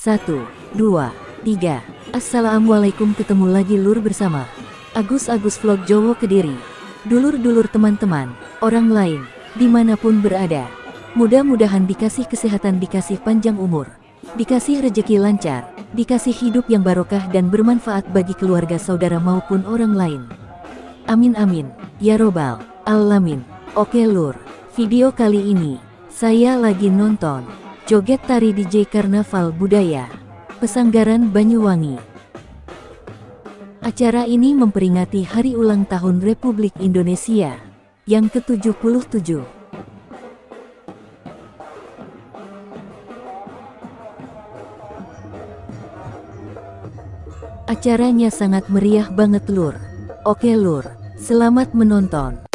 Satu, dua, tiga. Assalamualaikum ketemu lagi lur bersama Agus-Agus Vlog Jowo Kediri. Dulur-dulur teman-teman, orang lain, di mana pun berada. Mudah-mudahan dikasih kesehatan, dikasih panjang umur, dikasih rejeki lancar, dikasih hidup yang barokah dan bermanfaat bagi keluarga saudara maupun orang lain. Amin amin, ya robbal alamin. Oke lur, video kali ini, saya lagi nonton Joget Tari DJ Karnaval Budaya, Pesanggaran Banyuwangi. Acara ini memperingati Hari Ulang Tahun Republik Indonesia yang ke-77. Acaranya sangat meriah banget lur. Oke lur, selamat menonton.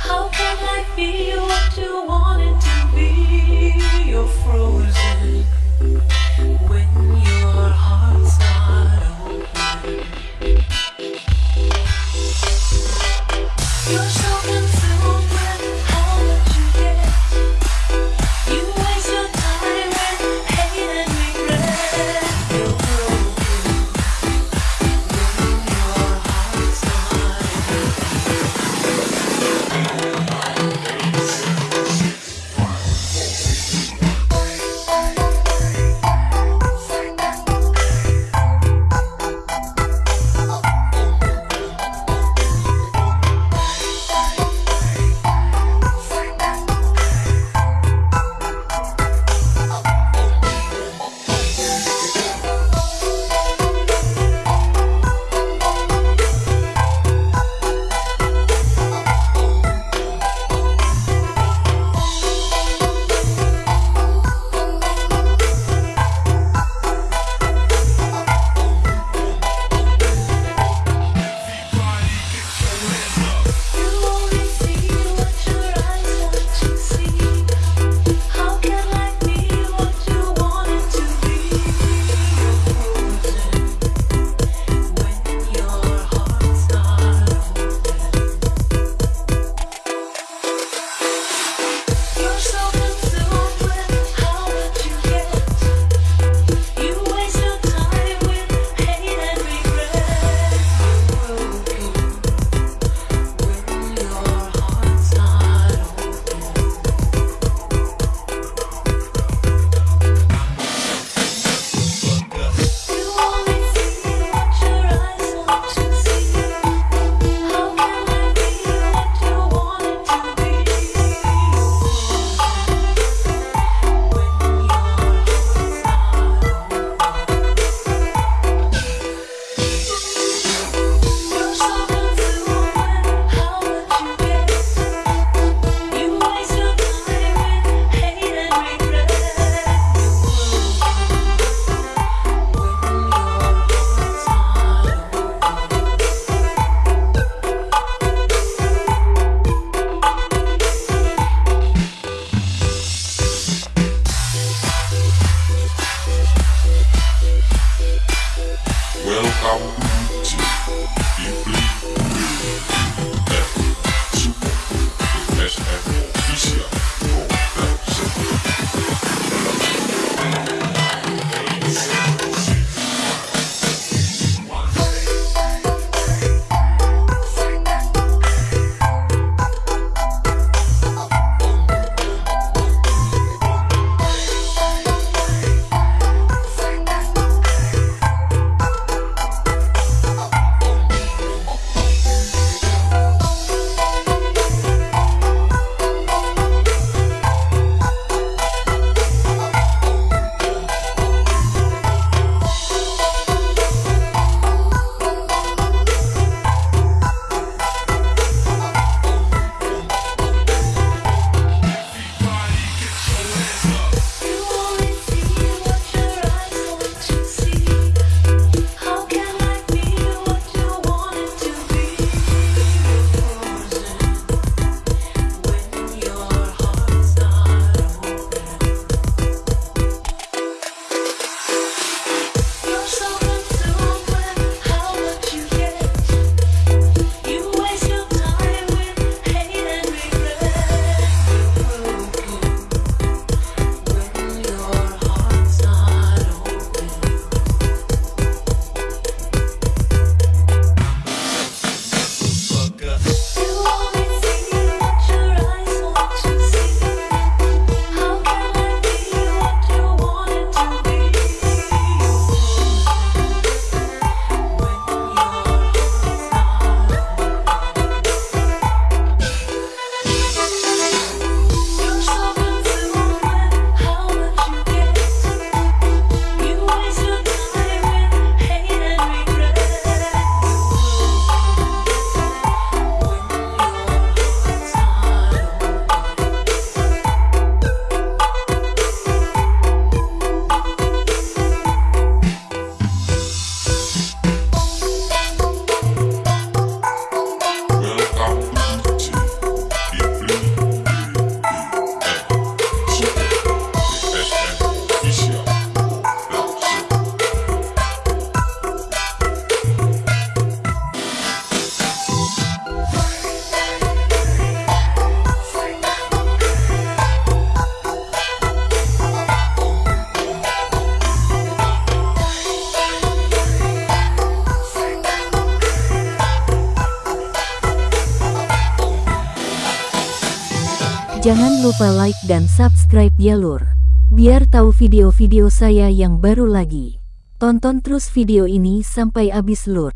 How can I be what you wanted to be? You're frozen. Jangan lupa like dan subscribe ya lur. Biar tahu video-video saya yang baru lagi. Tonton terus video ini sampai habis lur.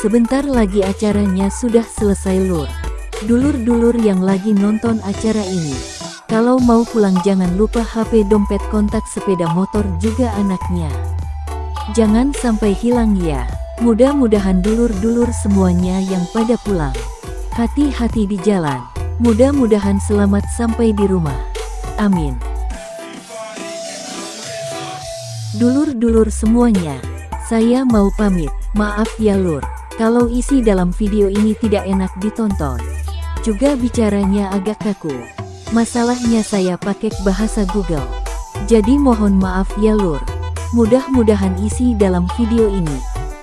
Sebentar lagi acaranya sudah selesai lur. Dulur-dulur yang lagi nonton acara ini. Kalau mau pulang jangan lupa HP dompet kontak sepeda motor juga anaknya. Jangan sampai hilang ya. Mudah-mudahan dulur-dulur semuanya yang pada pulang. Hati-hati di jalan. Mudah-mudahan selamat sampai di rumah. Amin. Dulur-dulur semuanya, saya mau pamit. Maaf ya lur, kalau isi dalam video ini tidak enak ditonton. Juga bicaranya agak kaku. Masalahnya saya pakai bahasa Google. Jadi mohon maaf ya lur. Mudah-mudahan isi dalam video ini.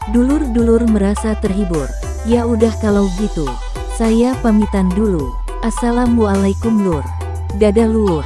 Dulur-dulur merasa terhibur. Ya udah kalau gitu, saya pamitan dulu. Assalamualaikum lur. Dadah lur.